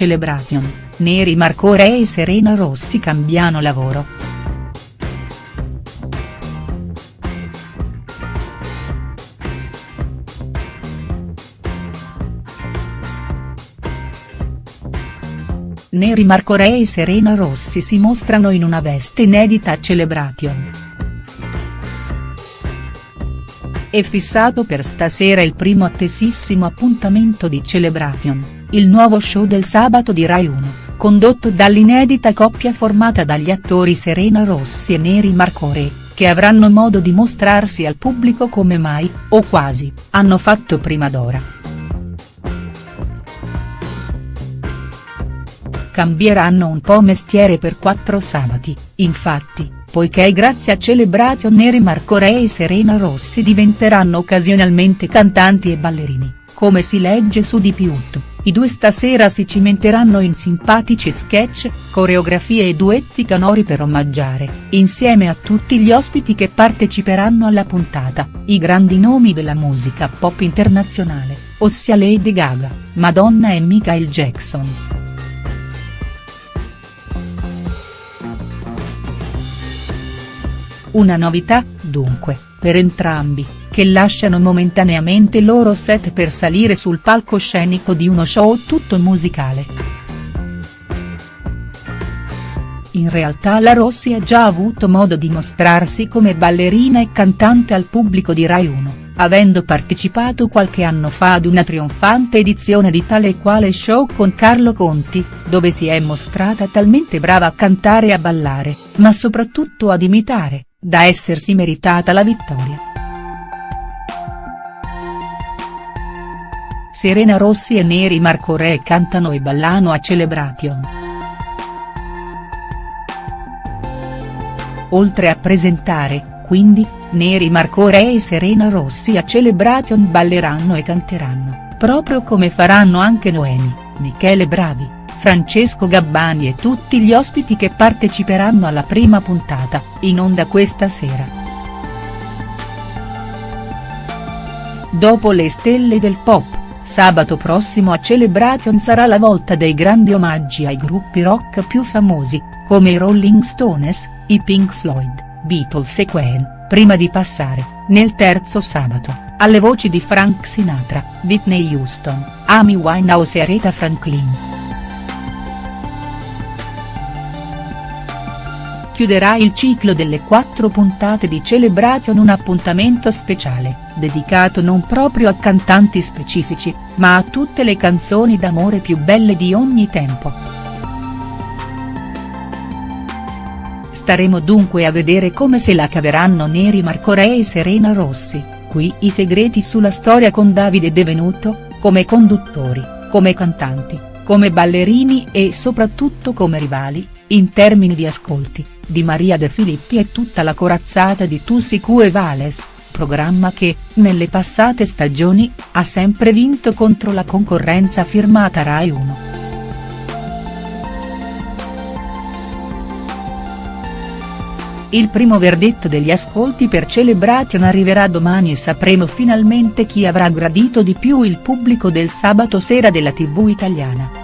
Celebration, Neri Marco Re e Serena Rossi cambiano lavoro. Neri Marco Re e Serena Rossi si mostrano in una veste inedita a Celebration. È fissato per stasera il primo attesissimo appuntamento di Celebration, il nuovo show del sabato di Rai 1, condotto dall'inedita coppia formata dagli attori Serena Rossi e Neri Marco Re, che avranno modo di mostrarsi al pubblico come mai, o quasi, hanno fatto prima d'ora. Cambieranno un po' mestiere per quattro sabati, infatti, poiché grazie a Celebration Neri Marco Re e Serena Rossi diventeranno occasionalmente cantanti e ballerini, come si legge su Di Piutto, i due stasera si cimenteranno in simpatici sketch, coreografie e duetti canori per omaggiare, insieme a tutti gli ospiti che parteciperanno alla puntata, i grandi nomi della musica pop internazionale, ossia Lady Gaga, Madonna e Michael Jackson. Una novità, dunque, per entrambi, che lasciano momentaneamente il loro set per salire sul palcoscenico di uno show tutto musicale. In realtà la Rossi ha già avuto modo di mostrarsi come ballerina e cantante al pubblico di Rai 1, avendo partecipato qualche anno fa ad una trionfante edizione di tale e quale show con Carlo Conti, dove si è mostrata talmente brava a cantare e a ballare, ma soprattutto ad imitare, da essersi meritata la vittoria. Serena Rossi e Neri Marco Re cantano e ballano a Celebration. Oltre a presentare, quindi, Neri Marco Re e Serena Rossi a Celebration balleranno e canteranno, proprio come faranno anche Noemi, Michele Bravi. Francesco Gabbani e tutti gli ospiti che parteciperanno alla prima puntata, in onda questa sera. Dopo le stelle del pop, sabato prossimo a Celebration sarà la volta dei grandi omaggi ai gruppi rock più famosi, come i Rolling Stones, i Pink Floyd, Beatles e Queen, prima di passare, nel terzo sabato, alle voci di Frank Sinatra, Whitney Houston, Amy Winehouse e Aretha Franklin. Chiuderà il ciclo delle quattro puntate di Celebration un appuntamento speciale, dedicato non proprio a cantanti specifici, ma a tutte le canzoni d'amore più belle di ogni tempo. Staremo dunque a vedere come se la caveranno Neri Marco Re e Serena Rossi, qui i segreti sulla storia con Davide Devenuto, come conduttori, come cantanti, come ballerini e soprattutto come rivali, in termini di ascolti di Maria De Filippi e tutta la corazzata di Tussicu e Vales, programma che, nelle passate stagioni, ha sempre vinto contro la concorrenza firmata Rai 1. Il primo verdetto degli ascolti per Celebration arriverà domani e sapremo finalmente chi avrà gradito di più il pubblico del sabato sera della tv italiana.